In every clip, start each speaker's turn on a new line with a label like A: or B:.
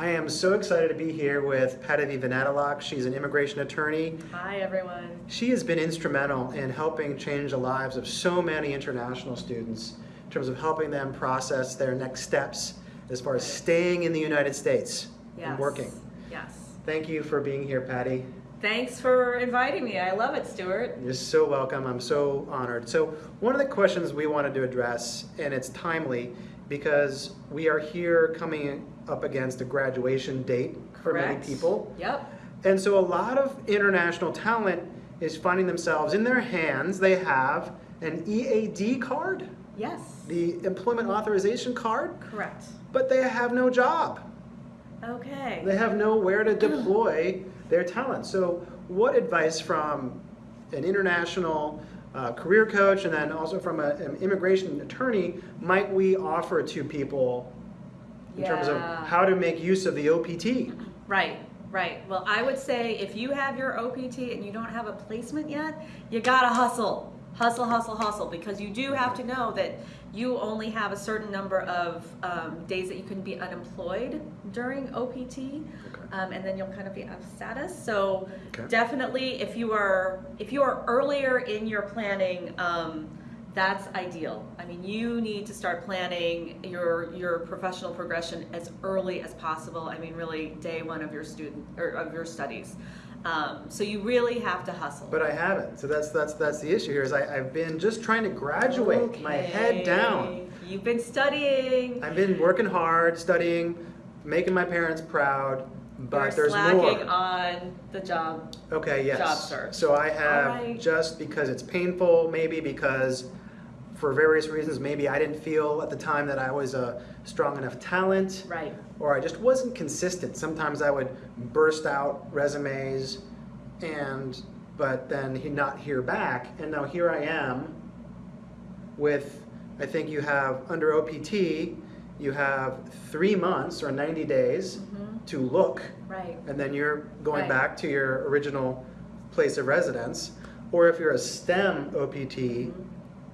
A: I am so excited to be here with Patavi Vanatilak. She's an immigration attorney.
B: Hi, everyone.
A: She has been instrumental in helping change the lives of so many international students in terms of helping them process their next steps as far as staying in the United States and working.
B: Yes.
A: Thank you for being here, Patty.
B: Thanks for inviting me. I love it, Stuart.
A: You're so welcome. I'm so honored. So, one of the questions we wanted to address, and it's timely because we are here coming up against a graduation date for many people.
B: Yep.
A: And so, a lot of international talent is finding themselves in their hands, they have an EAD card,
B: Yes.
A: the employment authorization card,
B: Correct.
A: but they have no job.
B: Okay.
A: They have nowhere to deploy their talent. So, what advice from an international uh, career coach and then also from a, an immigration attorney might we offer to people in terms of how to make use of the OPT?
B: Right. Right. Well, I would say if you have your OPT and you don't have a placement yet, you gotta hustle. Hustle, hustle, hustle, because you do have to know that you only have a certain number of um, days that you can be unemployed during OPT, um, and then you'll kind of be out of status. So
A: Okay.
B: definitely, if you are if you are earlier in your planning, um, that's ideal. I mean, you need to start planning your your professional progression as early as possible. I mean, really day one of your student or of your studies. Um, so you really have to hustle.
A: But I haven't. So that's that's that's the issue here. Is I, I've been just trying to graduate, my head down.
B: You've been studying.
A: I've been working hard, studying, making my parents proud, but
B: You're
A: there's
B: slacking
A: more.
B: on the job.
A: Okay, yes.
B: job search.
A: So I have
B: Alright.
A: just because it's painful, maybe because for various reasons, maybe I didn't feel at the time that I was a strong enough talent,
B: Right.
A: or I just wasn't consistent. Sometimes I would burst out resumes, and but then he not hear back, and now here I am with I think you have under OPT, you have three months or 90 days
B: Mhm.
A: to look
B: Right.
A: and then you're going
B: Right.
A: back to your original place of residence. Or if you're a STEM OPT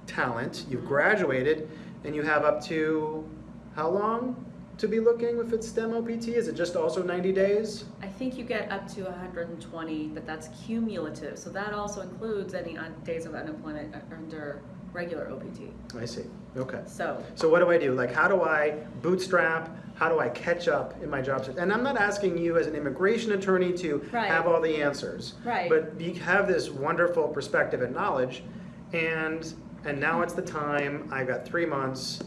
A: talent, you've graduated and you have up to how long to be looking if it's STEM OPT? Is it just also 90 days?
B: I think you get up to 120, but that's cumulative. So that also includes any un- days of unemployment uh, under regular OPT.
A: I see. Okay.
B: So,
A: So what do I do? Like, how do I bootstrap? How do I catch up in my job search? And I'm not asking you as an immigration attorney to
B: Right.
A: have all the answers.
B: Right.
A: But you have this wonderful perspective and knowledge, and and now it's the time. I've got three months.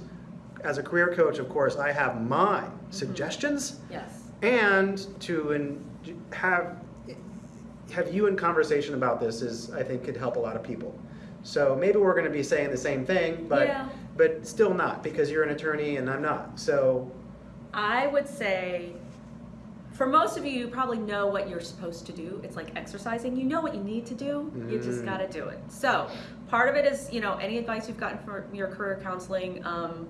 A: As a career coach, of course, I have my mm-hmm. suggestions,
B: yes.
A: and to in, have have you in conversation about this is I think could help a lot of people. So maybe we're going to be saying the same thing, but
B: Yeah.
A: but still not because you're an attorney and I'm not. So
B: I would say, for most of you, you probably know what you're supposed to do. It's like exercising. You know what you need to do. You just
A: Mm.
B: got to do it. So, part of it is, you know, any advice you've gotten from your career counseling, um,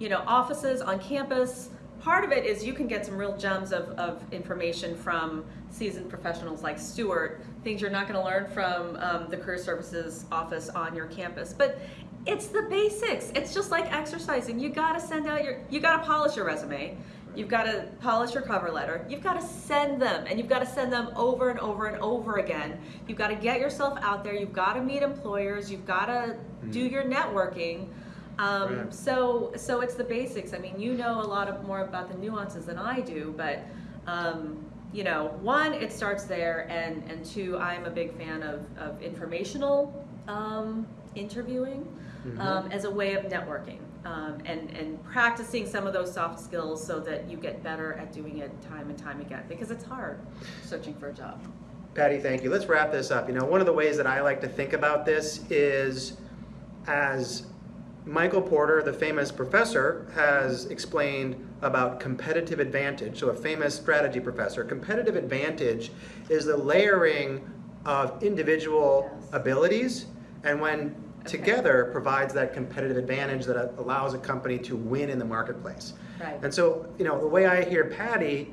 B: you know, offices on campus. Part of it is you can get some real gems of, of information from seasoned professionals like Stuart, things you're not going to learn from um, the career services office on your campus. But it's the basics. It's just like exercising. You got to send out your, you got to polish your resume. You've got to polish your cover letter. You've got to send them, and you've got to send them over and over and over again. You've got to get yourself out there. You've got to meet employers. You've got to do your networking. Um,
A: Right.
B: So, so it's the basics. I mean, you know a lot of more about the nuances than I do, but um, you know, one, it starts there, and and two, I'm a big fan of of informational um, interviewing
A: Mhm.
B: um, as a way of networking um, and and practicing some of those soft skills so that you get better at doing it time and time again because it's hard searching for a job.
A: Patty, thank you. Let's wrap this up. You know, one of the ways that I like to think about this is as Michael Porter, the famous professor, has explained about competitive advantage. So, a famous strategy professor. Competitive advantage is the layering of individual
B: Yes.
A: abilities, and when
B: Okay.
A: together provides that competitive advantage that allows a company to win in the marketplace.
B: Right.
A: And so, you know, the way I hear Patty,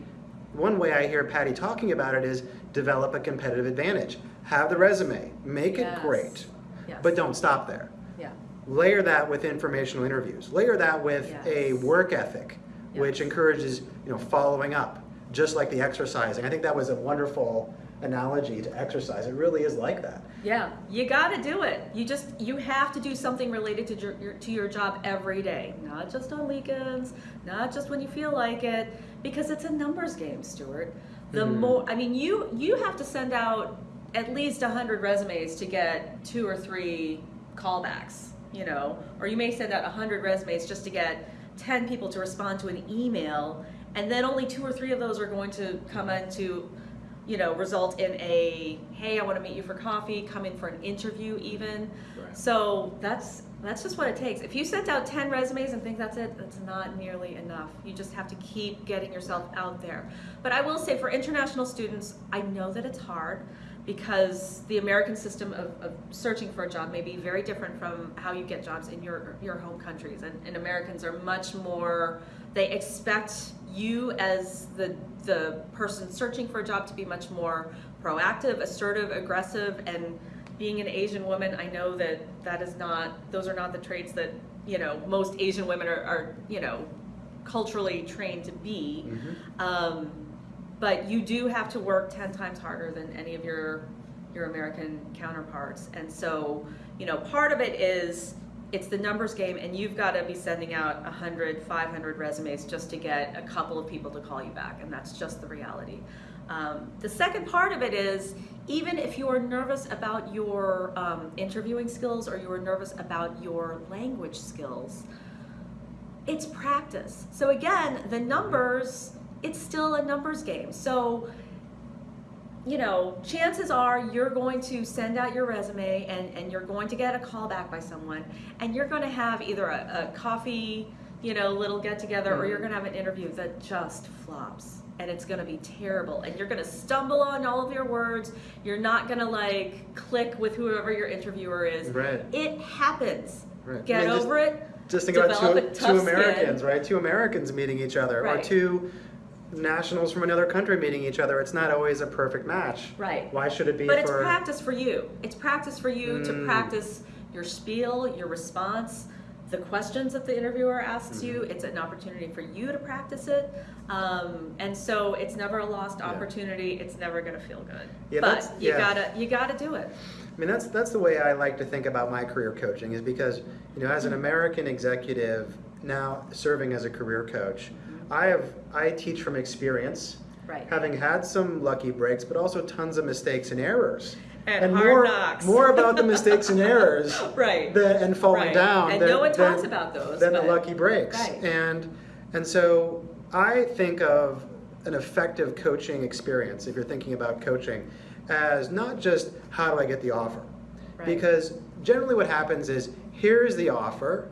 A: one way I hear Patty talking about it is develop a competitive advantage. Have the resume, make
B: Yes.
A: it great,
B: Yes.
A: but don't stop there.
B: Yeah.
A: Layer that with informational interviews. Layer that with a work ethic, which encourages, you know, following up, just like the exercising. I think that was a wonderful analogy to exercise. It really is like that.
B: Yeah, you got to do it. You just you have to do something related to your, your to your job every day, not just on weekends, not just when you feel like it, because it's a numbers game, Stuart. The
A: Mhm.
B: more I mean, you you have to send out at least 100 resumes to get two or three callbacks, you know, or you may send out 100 resumes just to get 10 people to respond to an email, and then only two or three of those are going to come into you know, result in a hey, I want to meet you for coffee, come in for an interview even.
A: Right.
B: So that's that's just what it takes. If you sent out 10 resumes and think that's it, that's not nearly enough. You just have to keep getting yourself out there. But I will say for international students, I know that it's hard because the American system of, of searching for a job may be very different from how you get jobs in your your home countries. And, and Americans are much more they expect you as the the person searching for a job to be much more proactive, assertive, aggressive, and being an Asian woman, I know that that is not; those are not the traits that you know most Asian women are, are you know culturally trained to be.
A: Mhm.
B: Um, but you do have to work ten times harder than any of your your American counterparts, and so you know part of it is it's the numbers game and you've got to be sending out 100 500 resumes just to get a couple of people to call you back and that's just the reality. Um, the second part of it is even if you're nervous about your um, interviewing skills or you're nervous about your language skills it's practice. So again the numbers it's still a numbers game. So you know, chances are you're going to send out your resume and, and you're going to get a call back by someone and you're going to have either a, a coffee, you know, little get together or you're mm-hmm. going to have an interview that just flops and it's going to be terrible and you're going to stumble on all of your words. You're not going to like click with whoever your interviewer is.
A: Right.
B: It happens.
A: Right.
B: Get
A: I mean, just-
B: over it.
A: Just think about two, two Americans,
B: skin.
A: right? Two Americans meeting each other, or two nationals from another country meeting each other. It's not always a perfect match.
B: Right.
A: Why should it be
B: But it's practice for you. It's practice for you to
A: Mm.
B: practice your spiel, your response, the questions that the interviewer asks you.
A: Mm-hmm.
B: It's an opportunity for you to practice it. Um, and so it's never a lost
A: Yeah.
B: opportunity. It's never going to feel good.
A: Yeah,
B: but you
A: yeah.
B: gotta you gotta do it.
A: I mean, that's that's the way I like to think about my career coaching is because you know, as an American executive now serving as a career coach, I have I teach from experience,
B: Right.
A: having had some lucky breaks, but also tons of mistakes and errors.
B: And hard
A: more
B: knocks.
A: more about the mistakes and errors
B: Right.
A: than, and falling
B: Right.
A: down.
B: And
A: than-
B: no one
A: than-
B: talks about those,
A: Than the lucky breaks.
B: Right.
A: And and so I think of an effective coaching experience, if you're thinking about coaching, as not just how do I get the offer?
B: Right.
A: Because generally what happens is here's the offer,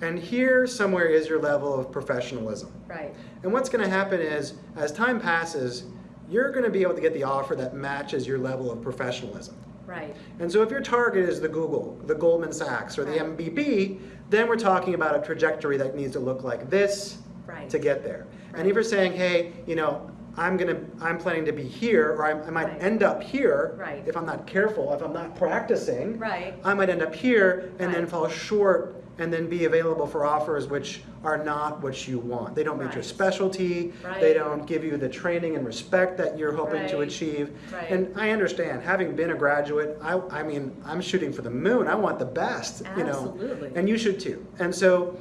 A: and here somewhere is your level of professionalism.
B: Right.
A: And what's going to happen is, as time passes, you're going to be able to get the offer that matches your level of professionalism.
B: Right.
A: And so if your target is the Google, the Goldman Sachs, or the
B: Right.
A: MBB, then we're talking about a trajectory that needs to look like this
B: Right.
A: to get there. And if you're saying, hey, you know, I'm gonna, I'm planning to be here, or I'm, I might
B: Right.
A: end up here,
B: Right.
A: if I'm not careful, if I'm not practicing,
B: Right.
A: I might end up here and then fall short and then be available for offers which are not what you want. They don't meet your
B: Right.
A: specialty. They don't give you the training and respect that you're hoping to achieve.
B: Right.
A: And I understand, having been a graduate, I, I mean, I'm shooting for the moon. I want the best, you know. And you should too. And so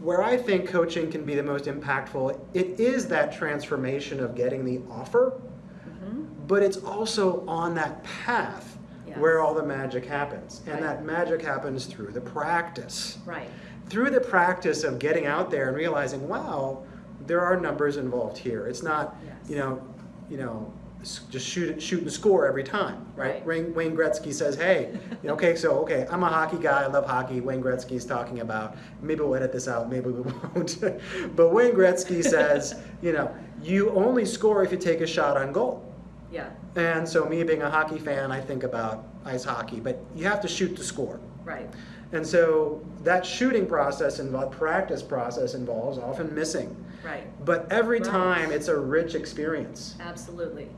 A: where I think coaching can be the most impactful, it is that transformation of getting the offer,
B: hmm
A: but it's also on that path
B: Yes.
A: where all the magic happens. And
B: Right.
A: that magic happens through the practice.
B: Right.
A: Through the practice of getting out there and realizing, wow, there are numbers involved here. It's not,
B: Yes.
A: you know, you know, just shoot shoot and score every time, right?
B: Right.
A: Wayne, Gretzky says, hey, you know, okay, so okay, I'm a hockey guy. I love hockey. Wayne Gretzky is talking about. Maybe we'll edit this out. Maybe we won't. but Wayne Gretzky says, you know, you only score if you take a shot on goal.
B: Yeah.
A: And so, me being a hockey fan, I think about ice hockey, but you have to shoot to score.
B: Right.
A: And so, that shooting process and practice process involves often missing.
B: Right.
A: But every
B: Right.
A: time, it's a rich experience.
B: Absolutely.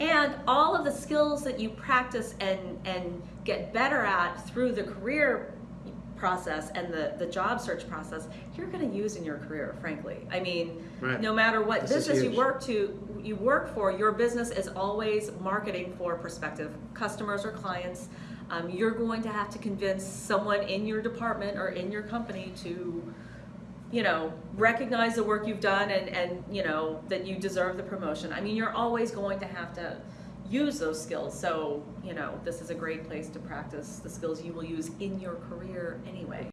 B: And all of the skills that you practice and, and get better at through the career process and the, the job search process, you're going to use in your career, frankly. I mean,
A: Right.
B: no matter what
A: This
B: business you work to, you work for, your business is always marketing for prospective customers or clients. Um, you're going to have to convince someone in your department or in your company to, you know, recognize the work you've done and, and, you know, that you deserve the promotion. I mean, you're always going to have to use those skills. So, you know, this is a great place to practice the skills you will use in your career anyway.